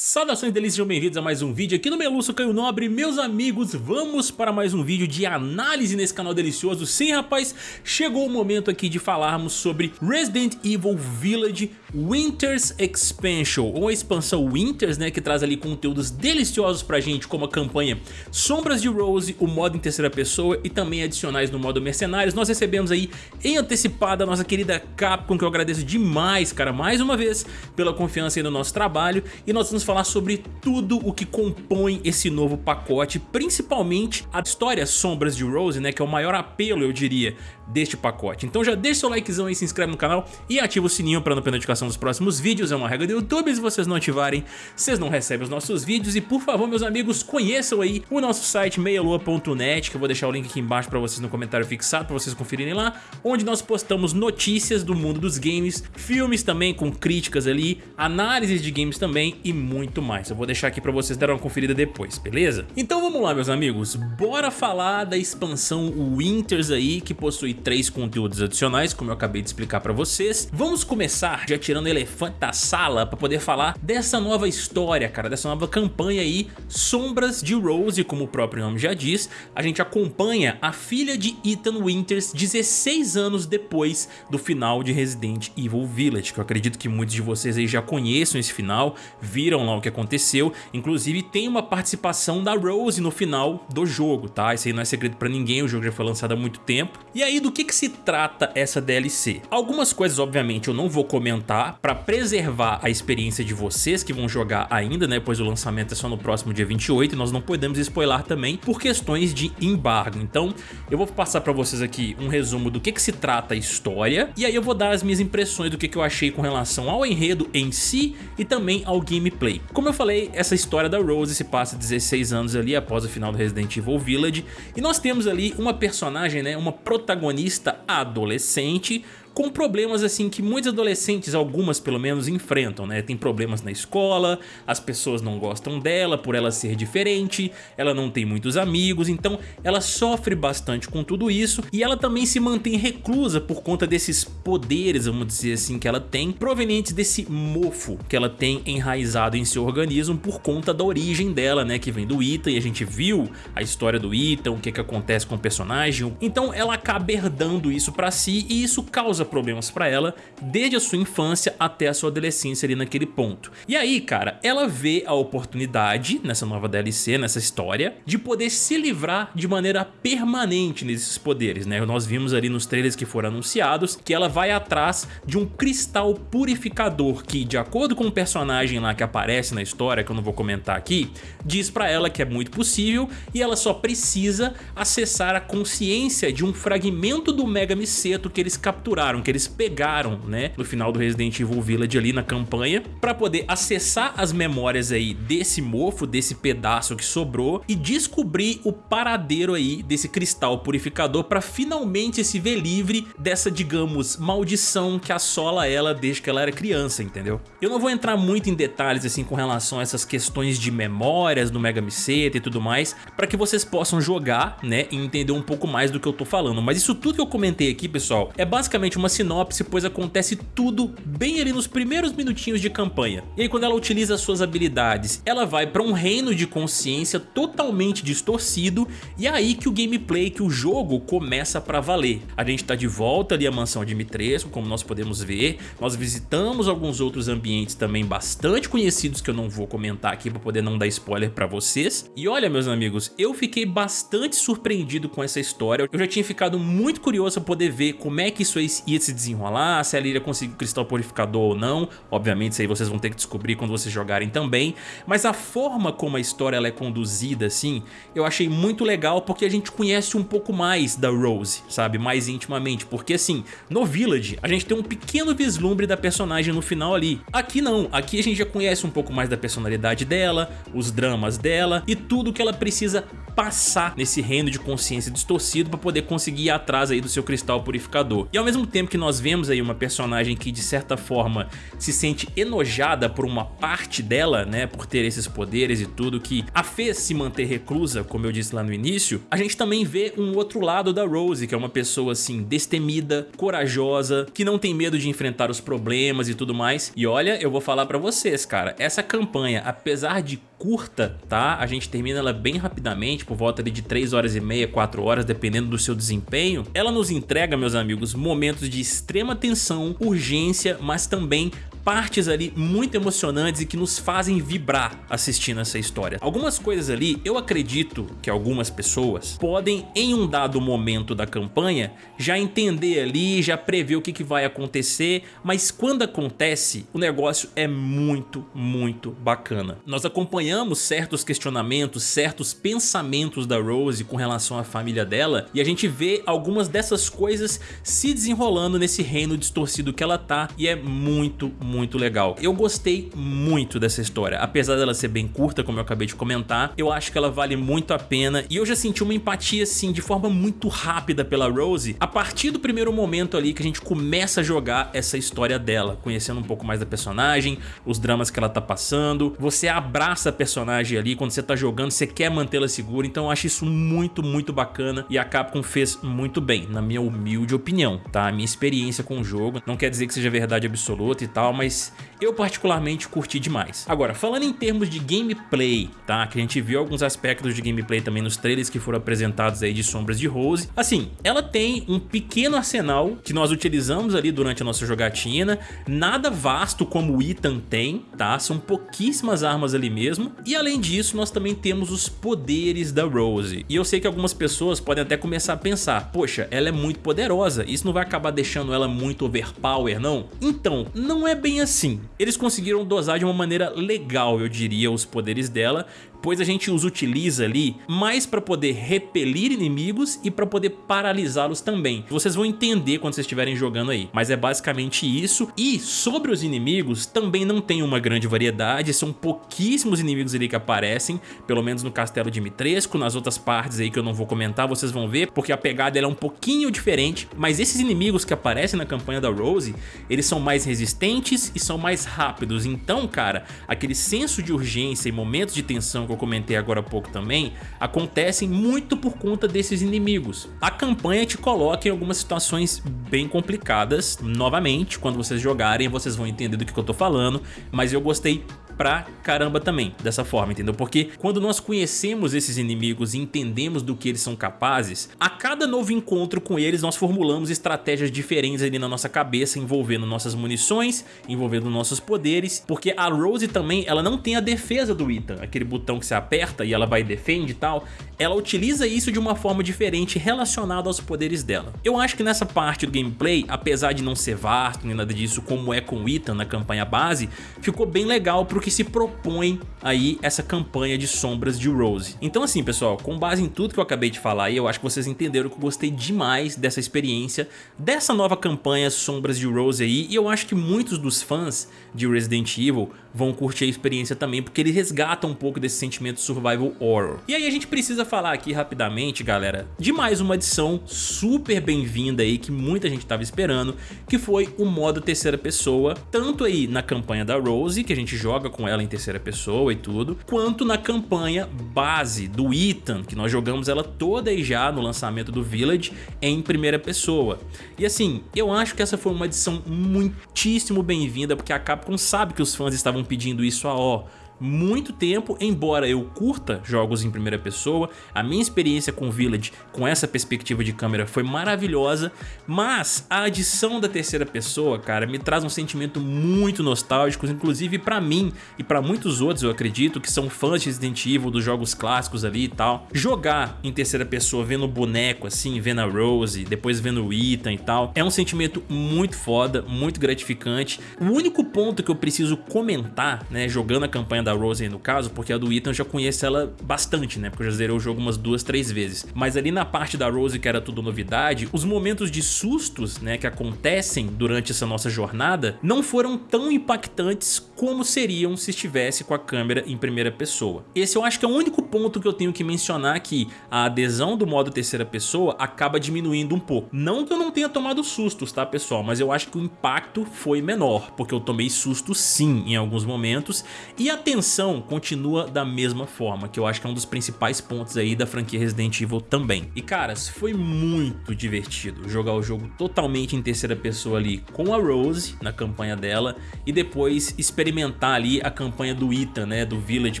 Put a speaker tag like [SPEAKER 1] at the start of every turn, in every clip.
[SPEAKER 1] Saudações delícias, sejam bem-vindos a mais um vídeo aqui no Meluço Caio Nobre. Meus amigos, vamos para mais um vídeo de análise nesse canal delicioso. Sim rapaz, chegou o momento aqui de falarmos sobre Resident Evil Village Winter's Expansion Ou a expansão Winters, né, que traz ali conteúdos deliciosos pra gente Como a campanha Sombras de Rose, o modo em terceira pessoa E também adicionais no modo Mercenários. Nós recebemos aí em antecipada a nossa querida Capcom Que eu agradeço demais, cara, mais uma vez Pela confiança aí no nosso trabalho. E nós vamos falar sobre tudo o que compõe esse novo pacote, principalmente a história Sombras de Rose, né, que é o maior apelo, eu diria, deste pacote. Então já deixa seu likezão aí, se inscreve no canal e ativa o sininho para não perder notificação dos próximos vídeos, é uma regra do YouTube, se vocês não ativarem, vocês não recebem os nossos vídeos e por favor, meus amigos, conheçam aí o nosso site meialua.net, que eu vou deixar o link aqui embaixo para vocês no comentário fixado, para vocês conferirem lá, onde nós postamos notícias do mundo dos games, filmes também com críticas ali, análises de games também e muito mais. Eu vou deixar aqui pra vocês darem uma conferida depois, beleza? Então vamos lá, meus amigos. Bora falar da expansão Winters aí, que possui três conteúdos adicionais, como eu acabei de explicar pra vocês. Vamos começar já tirando o elefante da sala pra poder falar dessa nova história, cara, dessa nova campanha aí, Sombras de Rose, como o próprio nome já diz. A gente acompanha a filha de Ethan Winters 16 anos depois do final de Resident Evil Village, que eu acredito que muitos de vocês aí já conheçam esse final, viram lá o que aconteceu. Inclusive tem uma participação da Rose no final do jogo, tá? Isso aí não é segredo pra ninguém, o jogo já foi lançado há muito tempo. E aí do que que se trata essa DLC? Algumas coisas obviamente eu não vou comentar pra preservar a experiência de vocês que vão jogar ainda, né? Pois o lançamento é só no próximo dia 28 e nós não podemos spoiler também por questões de embargo. Então eu vou passar pra vocês aqui um resumo do que que se trata a história e aí eu vou dar as minhas impressões do que que eu achei com relação ao enredo em si e também ao gameplay. Como eu falei, essa história da Rose se passa 16 anos ali após o final do Resident Evil Village e nós temos ali uma personagem, né, uma protagonista adolescente com problemas assim que muitos adolescentes, algumas pelo menos, enfrentam, né? Tem problemas na escola, as pessoas não gostam dela por ela ser diferente, ela não tem muitos amigos, então ela sofre bastante com tudo isso e ela também se mantém reclusa por conta desses poderes, vamos dizer assim, que ela tem, provenientes desse mofo que ela tem enraizado em seu organismo por conta da origem dela, né? Que vem do Ethan e a gente viu a história do Ethan, o que que acontece com o personagem, então ela acaba herdando isso pra si e isso causa problemas pra ela desde a sua infância até a sua adolescência ali naquele ponto. E aí, cara, ela vê a oportunidade nessa nova DLC, nessa história, de poder se livrar de maneira permanente nesses poderes, né? Nós vimos ali nos trailers que foram anunciados que ela vai atrás de um cristal purificador que, de acordo com o personagem lá que aparece na história, que eu não vou comentar aqui, diz pra ela que é muito possível e ela só precisa acessar a consciência de um fragmento do Mega Miceto que eles capturaram que eles pegaram, né, no final do Resident Evil Village ali na campanha, pra poder acessar as memórias aí desse mofo, desse pedaço que sobrou e descobrir o paradeiro aí desse cristal purificador pra finalmente se ver livre dessa, digamos, maldição que assola ela desde que ela era criança, entendeu? Eu não vou entrar muito em detalhes assim com relação a essas questões de memórias do Mega Miceta e tudo mais, pra que vocês possam jogar, né, e entender um pouco mais do que eu tô falando, mas isso tudo que eu comentei aqui, pessoal, é basicamente uma uma sinopse, pois acontece tudo bem ali nos primeiros minutinhos de campanha. E aí quando ela utiliza suas habilidades, ela vai para um reino de consciência totalmente distorcido e é aí que o gameplay, que o jogo começa para valer. A gente tá de volta ali à mansão Dimitrescu, como nós podemos ver, nós visitamos alguns outros ambientes também bastante conhecidos que eu não vou comentar aqui para poder não dar spoiler para vocês. E olha meus amigos, eu fiquei bastante surpreendido com essa história, eu já tinha ficado muito curioso para poder ver como é que isso ia se desenrolar, se ela iria conseguir o cristal purificador ou não. Obviamente isso aí vocês vão ter que descobrir quando vocês jogarem também. Mas a forma como a história ela é conduzida assim, eu achei muito legal porque a gente conhece um pouco mais da Rose, sabe? Mais intimamente. Porque assim, no Village a gente tem um pequeno vislumbre da personagem no final ali. Aqui não, aqui a gente já conhece um pouco mais da personalidade dela, os dramas dela e tudo que ela precisa passar nesse reino de consciência distorcido para poder conseguir ir atrás aí do seu cristal purificador. E ao mesmo tempo tempo que nós vemos aí uma personagem que de certa forma se sente enojada por uma parte dela, né, por ter esses poderes e tudo que a fez se manter reclusa, como eu disse lá no início, a gente também vê um outro lado da Rose, que é uma pessoa assim destemida, corajosa, que não tem medo de enfrentar os problemas e tudo mais. E olha, eu vou falar pra vocês, cara, essa campanha, apesar de curta, tá? A gente termina ela bem rapidamente, por volta de 3 horas e meia, 4 horas, dependendo do seu desempenho. Ela nos entrega, meus amigos, momentos de extrema tensão, urgência, mas também partes ali muito emocionantes e que nos fazem vibrar assistindo essa história. Algumas coisas ali, eu acredito que algumas pessoas podem, em um dado momento da campanha, já entender ali, já prever o que, que vai acontecer, mas quando acontece, o negócio é muito, muito bacana. Nós acompanhamos certos questionamentos, certos pensamentos da Rose com relação à família dela, e a gente vê algumas dessas coisas se desenrolando nesse reino distorcido que ela tá, e é muito, muito muito legal. Eu gostei muito dessa história, apesar dela ser bem curta, como eu acabei de comentar, eu acho que ela vale muito a pena. E eu já senti uma empatia assim de forma muito rápida pela Rose a partir do primeiro momento ali que a gente começa a jogar essa história dela, conhecendo um pouco mais da personagem, os dramas que ela tá passando, você abraça a personagem ali, quando você tá jogando você quer mantê-la segura, então eu acho isso muito, muito bacana e a Capcom fez muito bem, na minha humilde opinião, tá? A minha experiência com o jogo, não quer dizer que seja verdade absoluta e tal, mas mas eu particularmente curti demais. Agora, falando em termos de gameplay, tá? Que a gente viu alguns aspectos de gameplay também nos trailers que foram apresentados aí de Sombras de Rose. Assim, ela tem um pequeno arsenal que nós utilizamos ali durante a nossa jogatina, nada vasto como o Ethan tem, tá? São pouquíssimas armas ali mesmo. E além disso, nós também temos os poderes da Rose. E eu sei que algumas pessoas podem até começar a pensar, poxa, ela é muito poderosa, isso não vai acabar deixando ela muito overpower, não? Então, não é bem assim. Eles conseguiram dosar de uma maneira legal, eu diria, os poderes dela, pois a gente os utiliza ali mais para poder repelir inimigos e para poder paralisá-los também. Vocês vão entender quando vocês estiverem jogando aí, mas é basicamente isso. E sobre os inimigos, também não tem uma grande variedade, são pouquíssimos inimigos ali que aparecem, pelo menos no Castelo de Mitresco, nas outras partes aí que eu não vou comentar, vocês vão ver, porque a pegada é um pouquinho diferente, mas esses inimigos que aparecem na campanha da Rose, eles são mais resistentes e são mais rápidos, então cara, aquele senso de urgência e momentos de tensão que eu comentei agora há pouco também, acontecem muito por conta desses inimigos. A campanha te coloca em algumas situações bem complicadas, novamente, quando vocês jogarem vocês vão entender do que eu tô falando, mas eu gostei pra caramba também, dessa forma, entendeu? Porque quando nós conhecemos esses inimigos e entendemos do que eles são capazes, a cada novo encontro com eles nós formulamos estratégias diferentes ali na nossa cabeça, envolvendo nossas munições, envolvendo nossos poderes, porque a Rose também, ela não tem a defesa do Ethan, aquele botão que você aperta e ela vai e defende e tal, ela utiliza isso de uma forma diferente relacionada aos poderes dela. Eu acho que nessa parte do gameplay, apesar de não ser vasto nem nada disso como é com o Ethan na campanha base, ficou bem legal pro que se propõe aí essa campanha de sombras de Rose. Então assim pessoal, com base em tudo que eu acabei de falar aí, eu acho que vocês entenderam que eu gostei demais dessa experiência, dessa nova campanha Sombras de Rose aí, e eu acho que muitos dos fãs de Resident Evil vão curtir a experiência também, porque ele resgata um pouco desse sentimento survival horror. E aí a gente precisa falar aqui rapidamente, galera, de mais uma adição super bem-vinda aí, que muita gente estava esperando, que foi o modo terceira pessoa, tanto aí na campanha da Rose, que a gente joga com ela em terceira pessoa e tudo, quanto na campanha base do Ethan, que nós jogamos ela toda aí já no lançamento do Village em primeira pessoa. E assim, eu acho que essa foi uma adição muitíssimo bem-vinda, porque a Capcom sabe que os fãs estavam pedindo isso há ó, muito tempo, embora eu curta jogos em primeira pessoa, a minha experiência com Village com essa perspectiva de câmera foi maravilhosa, mas a adição da terceira pessoa, cara, me traz um sentimento muito nostálgico, inclusive pra mim e pra muitos outros, eu acredito, que são fãs de Resident Evil, dos jogos clássicos ali e tal. Jogar em terceira pessoa, vendo o boneco assim, vendo a Rose, depois vendo o Ethan e tal, é um sentimento muito foda, muito gratificante. O único ponto que eu preciso comentar, né, jogando a campanha da Rose no caso, porque a do Ethan eu já conheço ela bastante, né? Porque eu já zerei o jogo umas duas, três vezes. Mas ali na parte da Rose, que era tudo novidade, os momentos de sustos, né, que acontecem durante essa nossa jornada, não foram tão impactantes como seriam se estivesse com a câmera em primeira pessoa. Esse eu acho que é o único ponto que eu tenho que mencionar aqui. A adesão do modo terceira pessoa acaba diminuindo um pouco. Não que eu não tenha tomado sustos, tá pessoal? Mas eu acho que o impacto foi menor, porque eu tomei susto sim em alguns momentos e a tensão continua da mesma forma, que eu acho que é um dos principais pontos aí da franquia Resident Evil também. E caras, foi muito divertido jogar o jogo totalmente em terceira pessoa ali com a Rose na campanha dela e depois experimentar ali a campanha do Ethan, né, do Village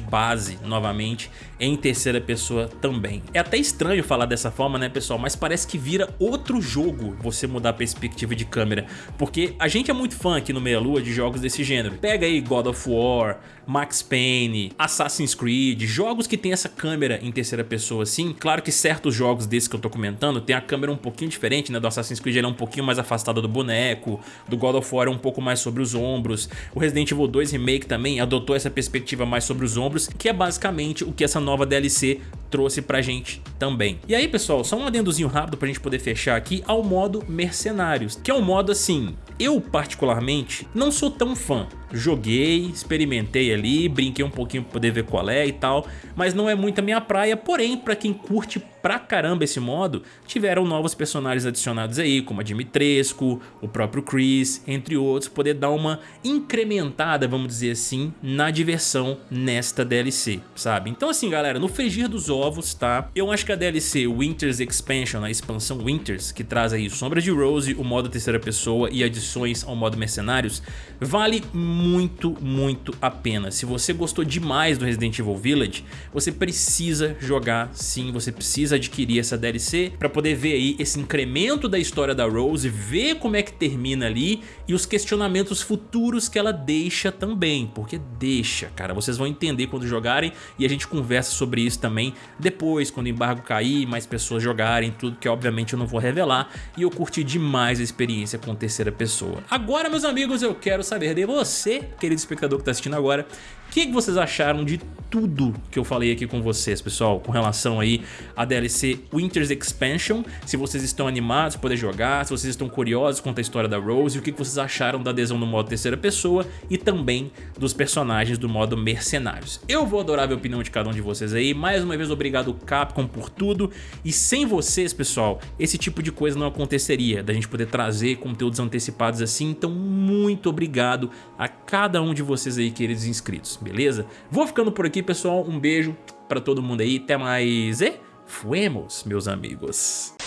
[SPEAKER 1] base novamente em terceira pessoa também. É até estranho falar dessa forma, né pessoal, mas parece que vira outro jogo você mudar a perspectiva de câmera, porque a gente é muito fã aqui no Meia Lua de jogos desse gênero. Pega aí God of War, Max Payne, Assassin's Creed, jogos que tem essa câmera em terceira pessoa assim. Claro que certos jogos desses que eu tô comentando tem a câmera um pouquinho diferente, né? Do Assassin's Creed ele é um pouquinho mais afastada do boneco, do God of War é um pouco mais sobre os ombros. O Resident Evil 2 Remake também adotou essa perspectiva mais sobre os ombros, que é basicamente o que essa nova DLC trouxe pra gente também. E aí pessoal, só um adendozinho rápido pra gente poder fechar aqui ao modo Mercenários, que é um modo assim, eu particularmente não sou tão fã, joguei, experimentei ali, brinquei um pouquinho pra poder ver qual é e tal, mas não é muito a minha praia, porém pra quem curte pra caramba esse modo, tiveram novos personagens adicionados aí, como a Dimitrescu, o próprio Chris, entre outros, poder dar uma incrementada, vamos dizer assim, na diversão nesta DLC, sabe? Então assim galera, no frigir dos ovos, tá? Eu acho que a DLC Winter's Expansion, a expansão Winters, que traz aí Sombra de Rose, o modo terceira pessoa e adições ao modo Mercenários, vale muito, muito a pena. Se você gostou demais do Resident Evil Village, você precisa jogar sim, você precisa adquirir essa DLC para poder ver aí esse incremento da história da Rose, ver como é que termina ali e os questionamentos futuros que ela deixa também, porque deixa, cara, vocês vão entender quando jogarem e a gente conversa sobre isso também depois, quando o embargo cair, mais pessoas jogarem, tudo que obviamente eu não vou revelar e eu curti demais a experiência com terceira pessoa. Agora, meus amigos, eu quero saber de você, querido espectador que está assistindo agora, o que, que vocês acharam de tudo que eu falei aqui com vocês, pessoal, com relação aí a DLC Winter's Expansion, se vocês estão animados para poder jogar, se vocês estão curiosos quanto à história da Rose, o que vocês acharam da adesão no modo terceira pessoa e também dos personagens do modo Mercenários. Eu vou adorar ver a opinião de cada um de vocês aí, mais uma vez obrigado Capcom por tudo. E sem vocês, pessoal, esse tipo de coisa não aconteceria, da gente poder trazer conteúdos antecipados assim, então muito obrigado a cada um de vocês aí, queridos inscritos, beleza? Vou ficando por aqui pessoal. Um beijo para todo mundo aí. Até mais e fuemos, meus amigos.